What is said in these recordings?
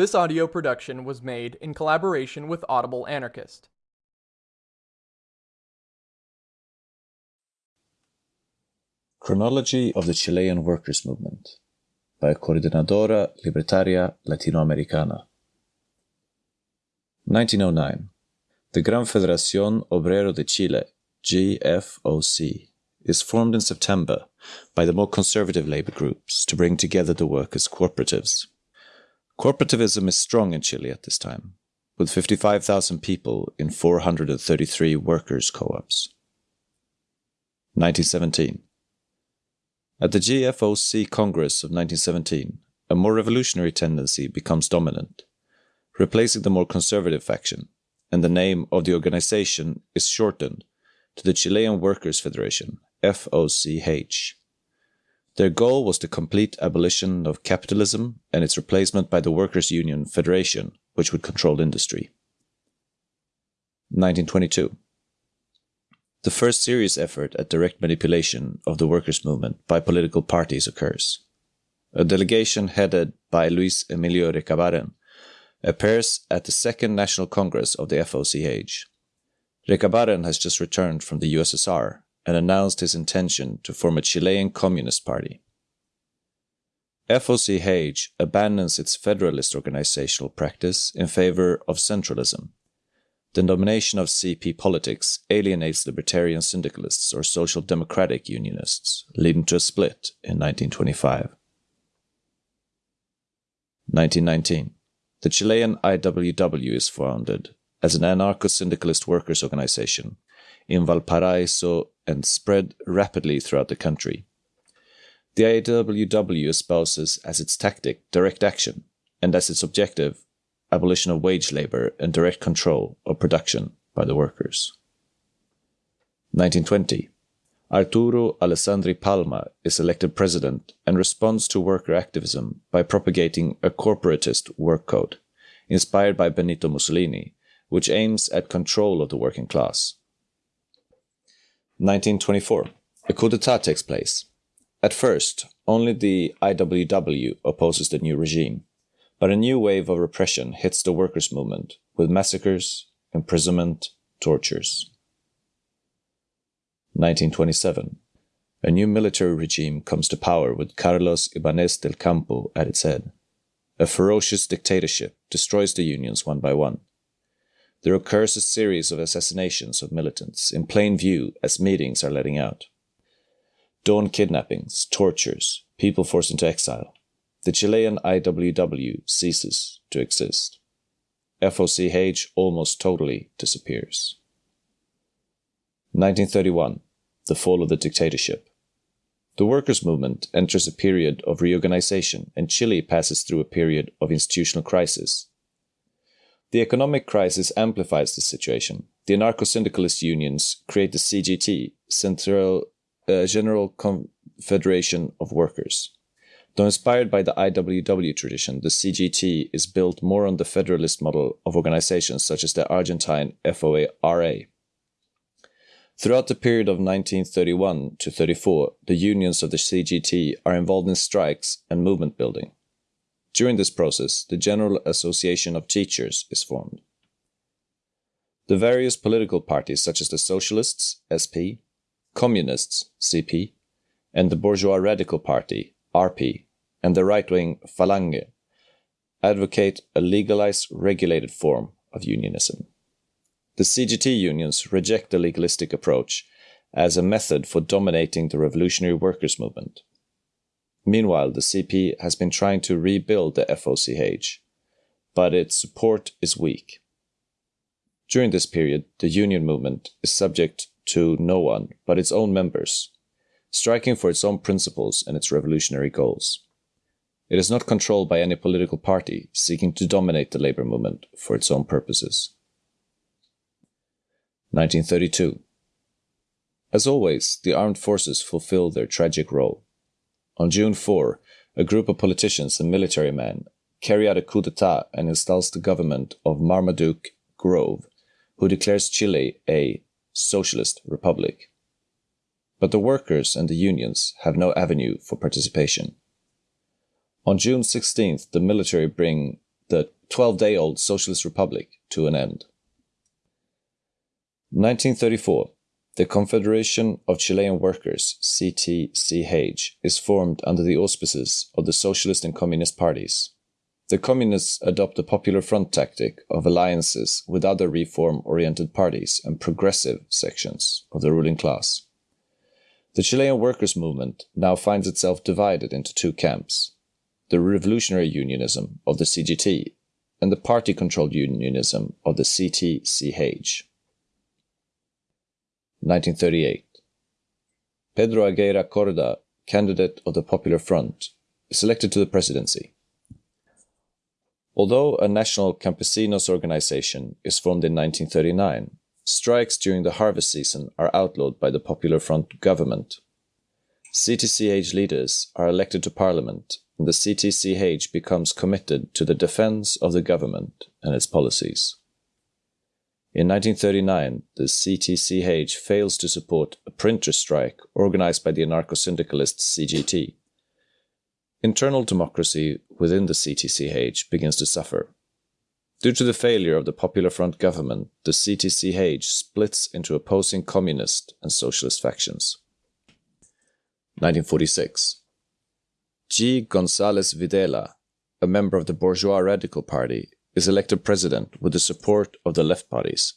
This audio production was made in collaboration with Audible Anarchist. Chronology of the Chilean Workers' Movement by Coordinadora Libertaria Latinoamericana. 1909. The Gran Federación Obrero de Chile, GFOC, is formed in September by the more conservative labor groups to bring together the workers' cooperatives. Cooperativism is strong in Chile at this time, with 55,000 people in 433 workers' co ops. 1917. At the GFOC Congress of 1917, a more revolutionary tendency becomes dominant, replacing the more conservative faction, and the name of the organization is shortened to the Chilean Workers' Federation, FOCH. Their goal was the complete abolition of capitalism and its replacement by the Workers' Union Federation, which would control industry. 1922. The first serious effort at direct manipulation of the workers' movement by political parties occurs. A delegation headed by Luis Emilio Recabarren appears at the Second National Congress of the FOCH. Recabarren has just returned from the USSR and announced his intention to form a Chilean Communist Party. FOCH abandons its federalist organizational practice in favor of centralism the domination of CP politics alienates libertarian syndicalists or social democratic unionists, leading to a split in 1925. 1919. The Chilean IWW is founded as an anarcho syndicalist workers' organization in Valparaiso and spread rapidly throughout the country. The IWW espouses as its tactic direct action and as its objective abolition of wage labor, and direct control of production by the workers. 1920. Arturo Alessandri Palma is elected president and responds to worker activism by propagating a corporatist work code, inspired by Benito Mussolini, which aims at control of the working class. 1924. A coup d'etat takes place. At first, only the IWW opposes the new regime, but a new wave of repression hits the workers' movement with massacres, imprisonment, tortures. 1927. A new military regime comes to power with Carlos Ibanez del Campo at its head. A ferocious dictatorship destroys the unions one by one. There occurs a series of assassinations of militants in plain view as meetings are letting out. Dawn kidnappings, tortures, people forced into exile the Chilean IWW ceases to exist. FOCH almost totally disappears. 1931, the fall of the dictatorship. The workers' movement enters a period of reorganization and Chile passes through a period of institutional crisis. The economic crisis amplifies the situation. The anarcho-syndicalist unions create the CGT, Central uh, General Confederation of Workers. Though inspired by the IWW tradition, the CGT is built more on the federalist model of organizations such as the Argentine FORA. Throughout the period of 1931 to 34, the unions of the CGT are involved in strikes and movement building. During this process, the General Association of Teachers is formed. The various political parties such as the Socialists, SP, Communists, CP, and the Bourgeois Radical Party, RP, and the right-wing Falange advocate a legalized, regulated form of unionism. The CGT unions reject the legalistic approach as a method for dominating the revolutionary workers' movement. Meanwhile, the CP has been trying to rebuild the FOCH, but its support is weak. During this period, the union movement is subject to no one but its own members, striking for its own principles and its revolutionary goals. It is not controlled by any political party seeking to dominate the labor movement for its own purposes. 1932. As always, the armed forces fulfill their tragic role. On June 4, a group of politicians and military men carry out a coup d'etat and installs the government of Marmaduke Grove, who declares Chile a socialist republic but the workers and the unions have no avenue for participation. On June 16th, the military bring the 12 day old Socialist Republic to an end. 1934. The Confederation of Chilean Workers, CTCH, is formed under the auspices of the Socialist and Communist parties. The Communists adopt the Popular Front tactic of alliances with other reform oriented parties and progressive sections of the ruling class. The Chilean workers' movement now finds itself divided into two camps the revolutionary unionism of the CGT and the party controlled unionism of the CTCH. 1938. Pedro Aguirre Cerda, candidate of the Popular Front, is elected to the presidency. Although a national campesinos organization is formed in 1939, strikes during the harvest season are outlawed by the Popular Front government. CTCH leaders are elected to parliament, and the CTCH becomes committed to the defense of the government and its policies. In 1939, the CTCH fails to support a printer strike organized by the anarcho syndicalists CGT. Internal democracy within the CTCH begins to suffer. Due to the failure of the Popular Front government, the CTCH splits into opposing communist and socialist factions. 1946. G. González Videla, a member of the Bourgeois Radical Party, is elected president with the support of the left parties.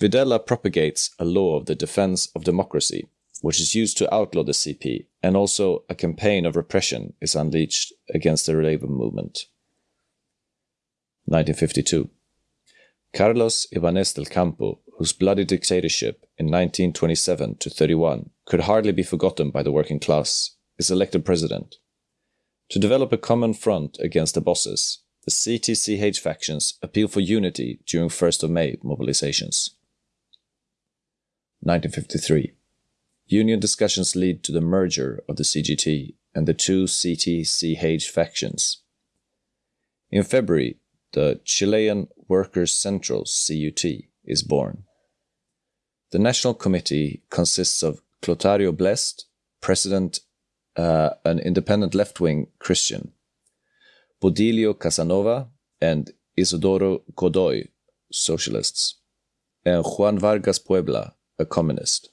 Videla propagates a law of the defense of democracy, which is used to outlaw the CP, and also a campaign of repression is unleashed against the labor movement. 1952. Carlos Ibanez del Campo, whose bloody dictatorship in 1927 to 31 could hardly be forgotten by the working class, is elected president. To develop a common front against the bosses, CTCH factions appeal for unity during 1st of May mobilizations. 1953. Union discussions lead to the merger of the CGT and the two CTCH factions. In February, the Chilean Workers' Central CUT is born. The National Committee consists of Clotario Blest, President, uh, an independent left wing Christian, Baudilio Casanova and Isidoro Godoy, socialists, and Juan Vargas Puebla, a communist.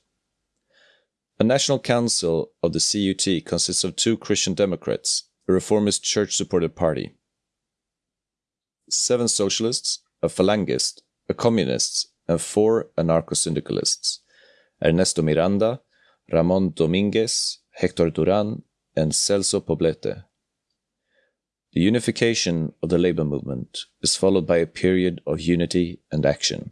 A national council of the CUT consists of two Christian Democrats, a reformist church supported party, seven socialists, a phalangist, a communist, and four anarcho syndicalists Ernesto Miranda, Ramon Dominguez, Hector Duran, and Celso Poblete. The unification of the labor movement is followed by a period of unity and action.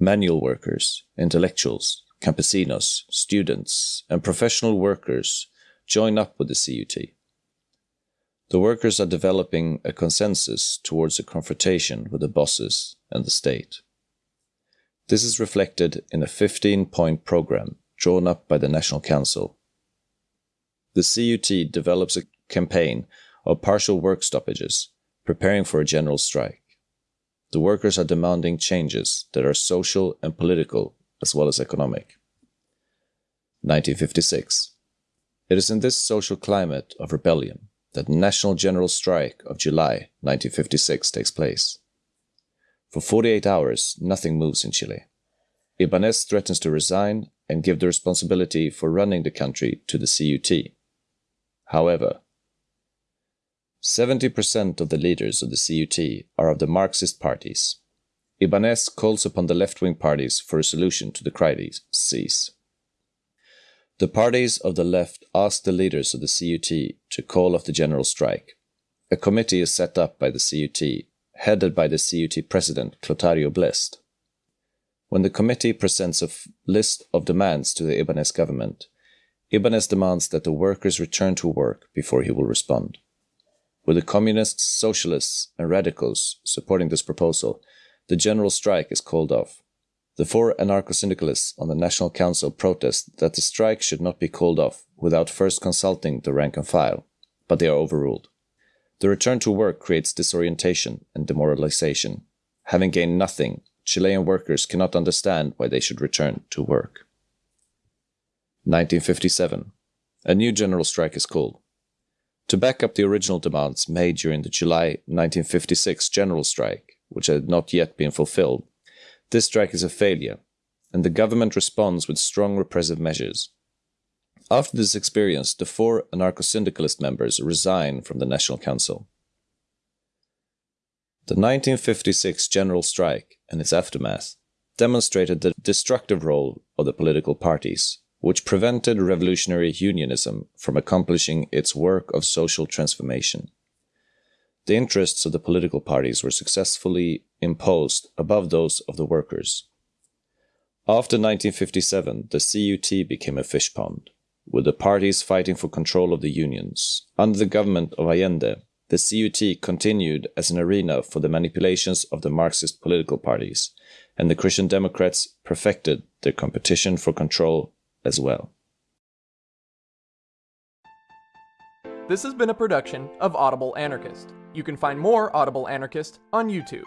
Manual workers, intellectuals, campesinos, students, and professional workers join up with the CUT. The workers are developing a consensus towards a confrontation with the bosses and the state. This is reflected in a 15 point program drawn up by the National Council. The CUT develops a campaign of partial work stoppages, preparing for a general strike. The workers are demanding changes that are social and political as well as economic. 1956. It is in this social climate of rebellion that the National General Strike of July 1956 takes place. For 48 hours, nothing moves in Chile. Ibanez threatens to resign and give the responsibility for running the country to the CUT. However, 70% of the leaders of the CUT are of the Marxist parties. Ibanez calls upon the left wing parties for a solution to the crises. The parties of the left ask the leaders of the CUT to call off the general strike. A committee is set up by the CUT, headed by the CUT president Clotario Blest. When the committee presents a list of demands to the Ibanez government, Ibanez demands that the workers return to work before he will respond. With the communists, socialists, and radicals supporting this proposal, the general strike is called off. The four anarcho syndicalists on the National Council protest that the strike should not be called off without first consulting the rank and file, but they are overruled. The return to work creates disorientation and demoralization. Having gained nothing, Chilean workers cannot understand why they should return to work. 1957. A new general strike is called. To back up the original demands made during the July 1956 general strike, which had not yet been fulfilled, this strike is a failure, and the government responds with strong repressive measures. After this experience, the four anarcho syndicalist members resign from the National Council. The 1956 general strike and its aftermath demonstrated the destructive role of the political parties, which prevented revolutionary unionism from accomplishing its work of social transformation. The interests of the political parties were successfully imposed above those of the workers. After 1957, the CUT became a fish pond, with the parties fighting for control of the unions. Under the government of Allende, the CUT continued as an arena for the manipulations of the Marxist political parties, and the Christian Democrats perfected their competition for control as well. This has been a production of Audible Anarchist. You can find more Audible Anarchist on YouTube.